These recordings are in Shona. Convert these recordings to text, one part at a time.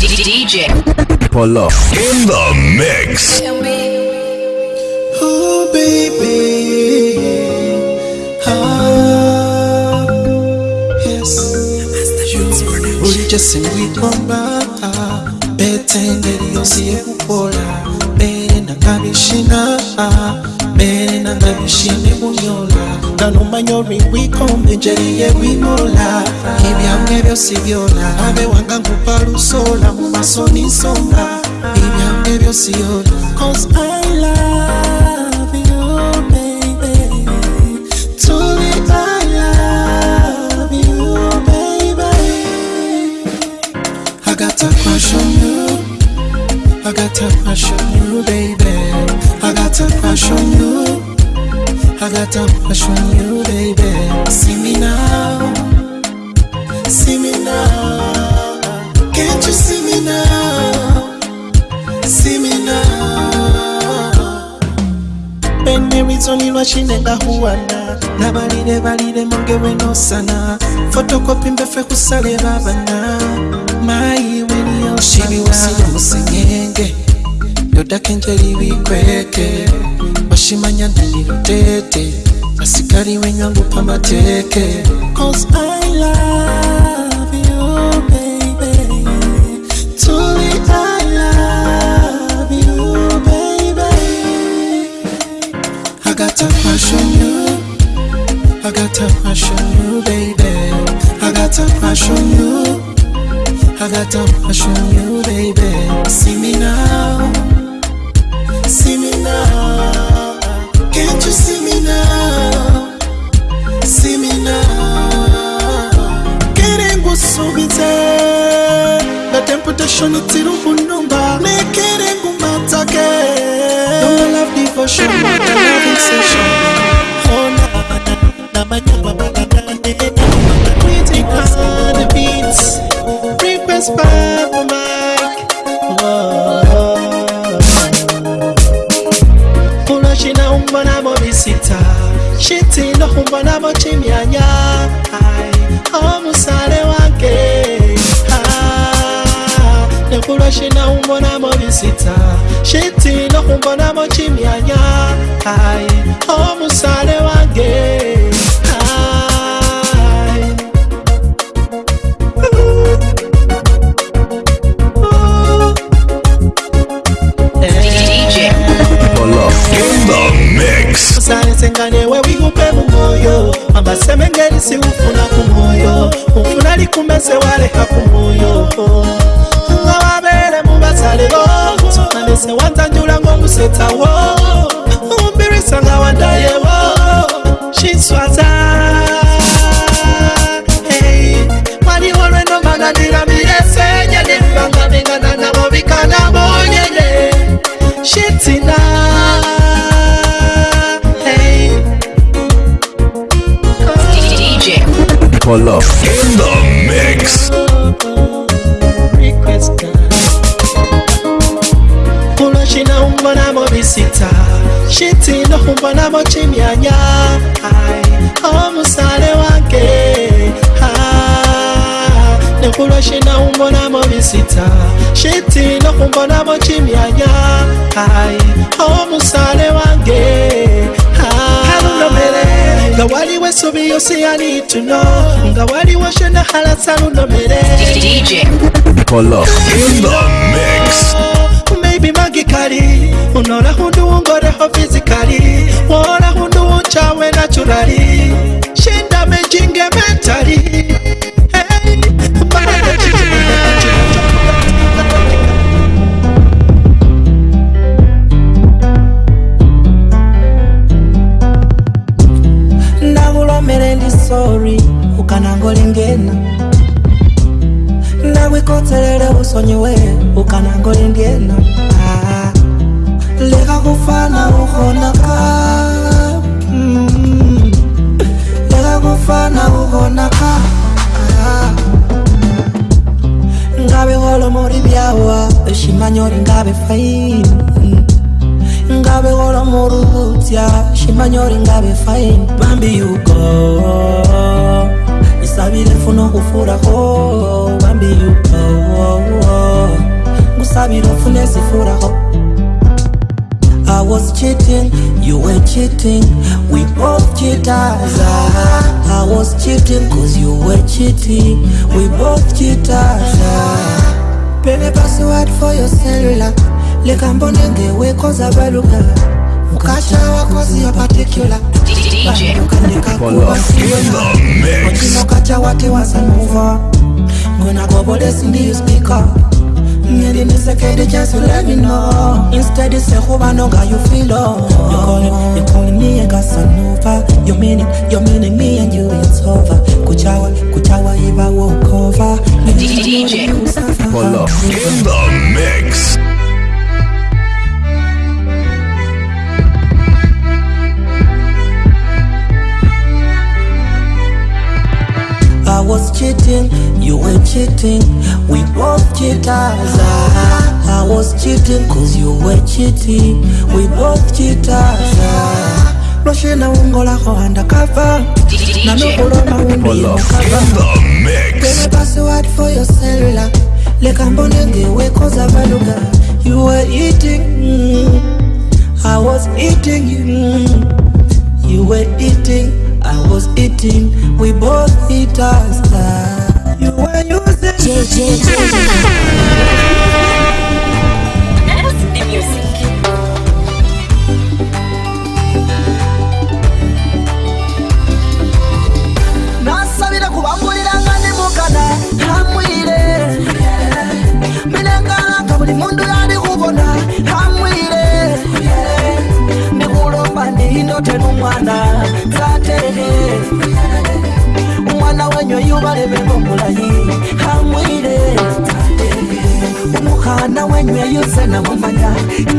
DJ Pull up in the mix. Oh baby, ah yes. Ulichasema kwamba betende liyosiyekupola mbele na kabishina mbele na kabishine kunyola we come ngalumanyori wikombinjeriye wimola ibyange byose byona abe wanga nkupalusola mu maso ninsonga ibyange byose yona cause i love you baby tuli i love you baby i got a crush on you i got a crush on you baby i got a crush on you I got a crush on you, baby. See me now, see me now. Can't you see me now? See me now. Pene rizoni lwachinenga huwana nabalire balire weno sana fotokopi mbefe kusale babana Mai weni yo shibi weliyo yo musenye yodakenjeri bikweke bashimanya ndanirutete basigari wenyangupa amateke Cause I love you I got a crush on you baby See me now see me now? Can't you see me now? See me now. Getting was so The temptation is still on number. Making matter. Don't love devotion, but I love obsession. Oh, na na na sinohumba nabo chimyanya omusale wange nekulwa sinohumbo nabo bisita sitinohumbo nabo chimyanya omusale wange Sale sengane wewe abasemengeli si ufuna kumoyo ufuna likumese waleha kumoyo nga wabele mubasalebo anese wanzanjulango museta wo umbirisa nga wa your love. In the mix. Kunoshina umba na mobisita Shitina umba na mochimyanya Omusale wange Nekuloshina umba na mobisita Shitina umba na mochimyanya Omusale wange nga waliwo essubi yosiyani tuno nga waliwo shena halasa lunomere maybe magically unorakhunduwungorekho physically worakhunduwunchawe naturali shinda mejingemeta ukhonyiwe ukanango indiena ah. leka kufana ukhona ka mm, leka kufana ukhona ah, ngabe golo mori byawa shimanyori ngabe faini mm. ngabe golo morubutya shimanyori ngabe faini bambi uko isabire funo kufuraho bambi uko sabira ofune ezifuraho I was cheating, you were cheating, we both cheaters I was cheating cause you were cheating, we both cheaters Pene password for your cellular, leka mbone ngewe koza baluka Mukasha wakozi your particular DJ, You're Mutinokacha wati wasa move on Ngona gobole sindi you speak up Ngedinisekedi just to let me know Instead I you feel oh you calling, you calling me a you meaning, you meaning me and you it's over Kuchawa, kuchawa iba walk over DJ In the mix I was cheating you were cheating, we both cheaters I, I was cheating cause you were cheating We both cheaters na ungo lako undercover Na nanokolo mawimbi yokava password for your cellular lekambo nengewekoza baluga you were eating mm, I was eating you you were eating I was eating we both eat us legit. mubalebekomulayi hamwire umukhana wenyweyuse namumanya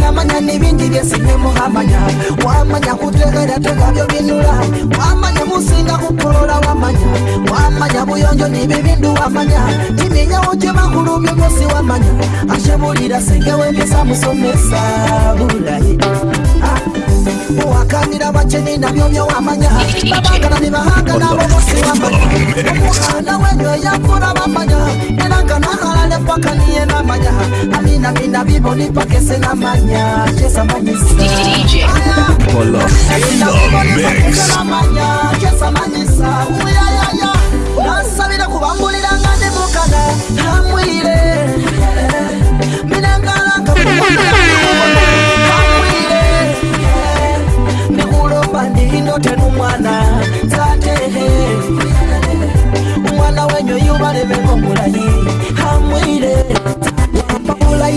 namanya nibindi byesinyemuhamanya wamanya kutekela tekabyo binula wamanya musinga kupolola wamanya wamanya buyonjo nibibindu wamanya timenya ucemakulu byomosi wamanya ashebulila senge wemisamusomesa bulayi owakanira bakeni nabyo byowamanya babagana ne nabo bose bamanya omwana wenyo eyakula bamanya era nahalale paka niye namanya aminamina biboni paka esenamanya kyesamanyisa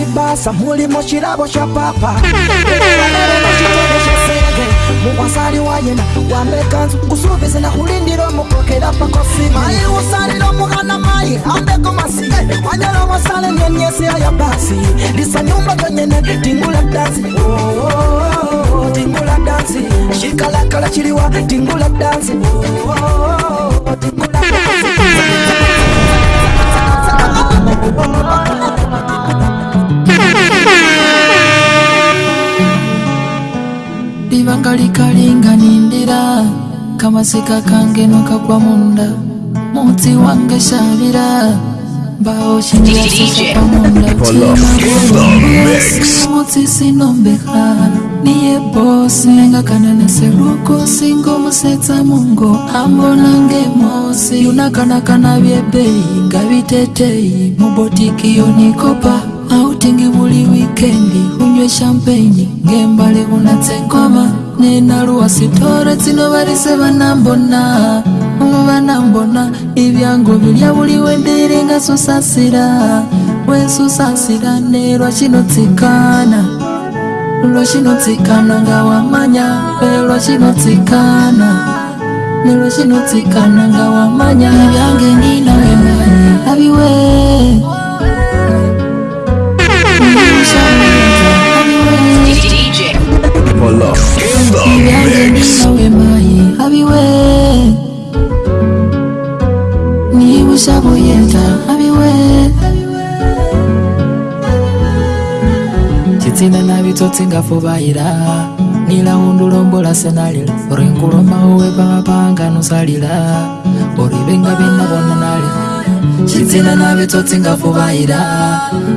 ebasa muli mukirabo kya papa mukwasali wayena wambekanzu kusubize nakulindira omukokera pakosi maye wasalira omukana maye ambeko masi wanyala wasale nyonyesiyo ya basi lisa nyumba tonyene tingula dansi tingula oh, oh, oh, dansi cikalakala ciliwa tingula dansi ibanga likalinga nindira kamasika kange nokagwa munda mutsi wange shavira mbao shinjaamundamutsi sinombeha niye bosi nenga kana neseruko singo musetsa mungo ambonange mosi yunakanakana vyebeyi ngavitetei mubotiki yonikopa autingi buli wikendi unywe champagne ngembale unatse nkoma nenaluwa sitore tsino balise banambona banambona ibyangu bilyabuliwe ndilinga susasira wesusasira ne lwakinotsikana lwakinotsikana nga wamanya e lwakinotsikana ne lwakinotsikana nga wamanya ibyange ninawe mani abiwe singafubayira nila undulombola senalil orinkulomawe papanga nusalila olibenga binabonanali cizina nabitsotsingafubayira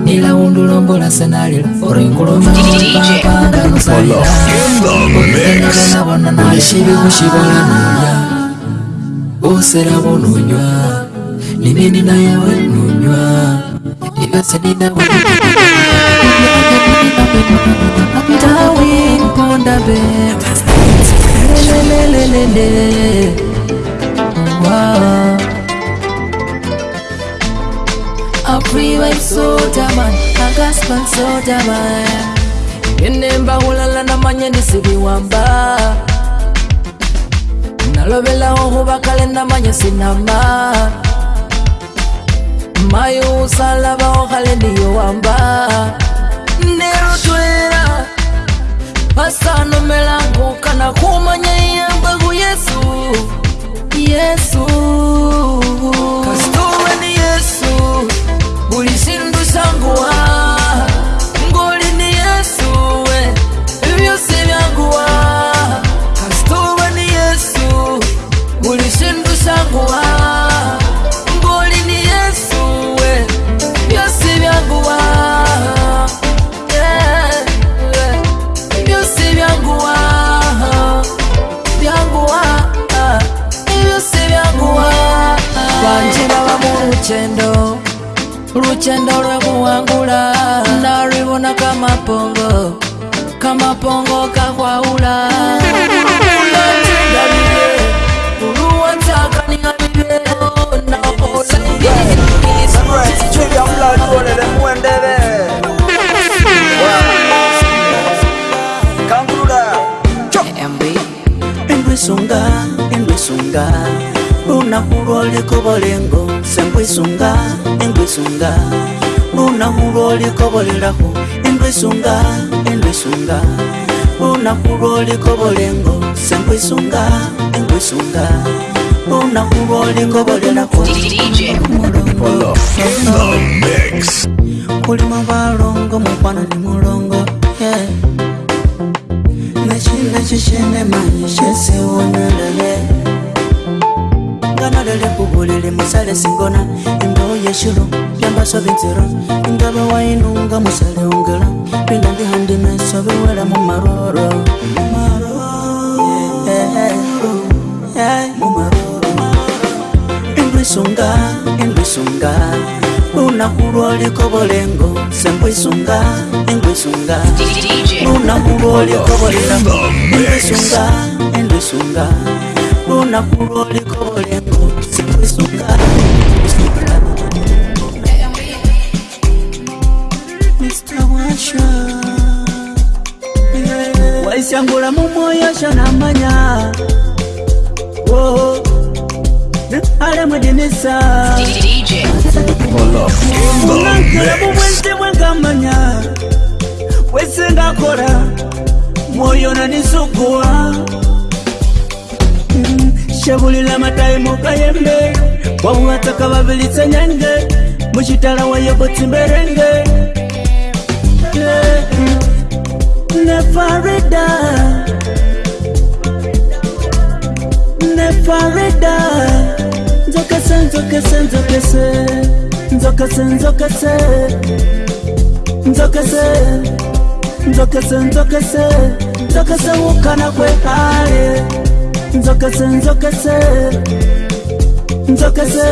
nila undulombola senalil orinkulomaweapanganusalilaibibushibolanunya busela bununywa nimini nayewe nunywa ibesedinaa inemba mponda hulala namanye ndisibiwamba Nalobelaho hubakale namanye sinama Mayu usalabaho hale ndiyowamba kunotwera pasanomelangu kana kumanya iyamba ku yesu yesu Kasi. luchendo luchendo lwekuwangula nalwibona kamapongo kamapongo kahwawula Endwe sunga, endwe sunga, unakulwa olikubolengo sembwisunga engwisunga lunaku lwolikobolerako endwisunga endwisunga lunaku lwolikobolengo sembwisunga engwisunga lunaku lwolikobolerako mulongo kulimu balongo mukwana ni mulongo nekino kikyenemanyi kyesiwonyelele mbele musale singona imbeo yeshilo yambasovinzira ingava wainunga musale ungela pinda ndihandimesovewela mumaroro imbwisunga imbwisunga unakulwolikovolengo sembwisunga imbwisunga unakulwolikovolengo imbwisunga imbwisunga lunaku loliko lyengo sikwisunga waisyangula mumoyo shanamanya alemwedinisa ungankala mumwenzi mwengamanya wesengakola moyo nanisuguwa shevulila matayi mukayembe kwamuwataka vavilitsenyenge muchitala wa yebotsimberenge nzokese wukana kwekale nzokese nzokese nzokese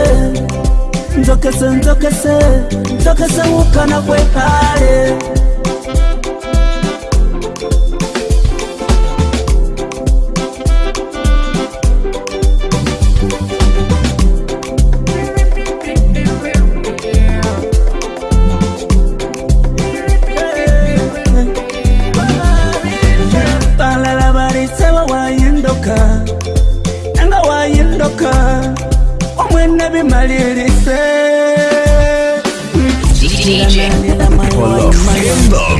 nzokese nzokese nzokese wukana kwekale balala baliseba wayindoka wena bimalilise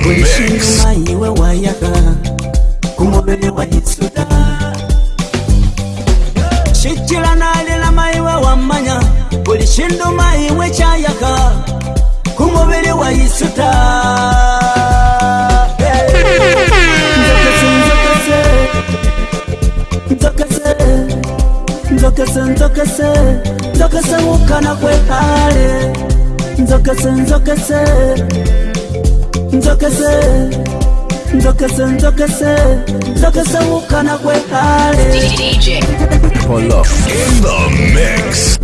wesimayiwe wayaka kumobele wayisuda shitila nalila mayiwe wamanya buli shindu mayiwe chayaka kumobele wayisuta hey. nzokese wukana kwe pale nzokese nzokese nzokese nzokese nzokese nzokese wukana kwe pale Pull up in the mix